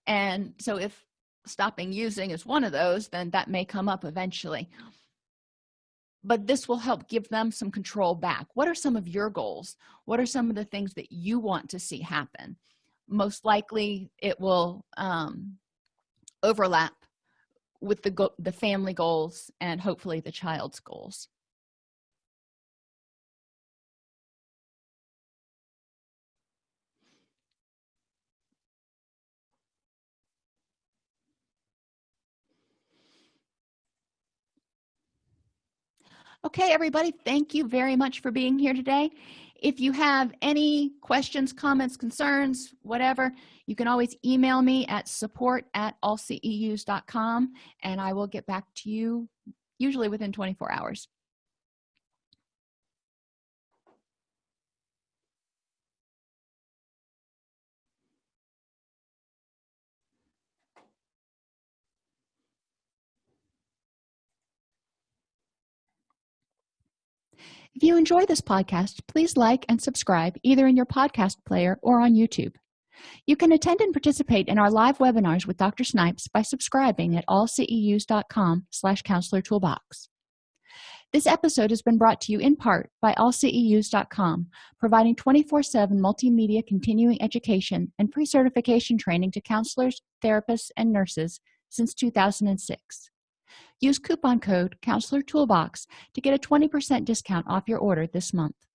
And so if stopping using is one of those then that may come up eventually. But this will help give them some control back. What are some of your goals? What are some of the things that you want to see happen? Most likely it will um, overlap with the the family goals and hopefully the child's goals. Okay everybody thank you very much for being here today if you have any questions comments concerns whatever you can always email me at support at allceus.com and i will get back to you usually within 24 hours If you enjoy this podcast, please like and subscribe either in your podcast player or on YouTube. You can attend and participate in our live webinars with Dr. Snipes by subscribing at allceus.com slash counselor toolbox. This episode has been brought to you in part by allceus.com, providing 24-7 multimedia continuing education and pre-certification training to counselors, therapists, and nurses since 2006 use coupon code counselor toolbox to get a 20% discount off your order this month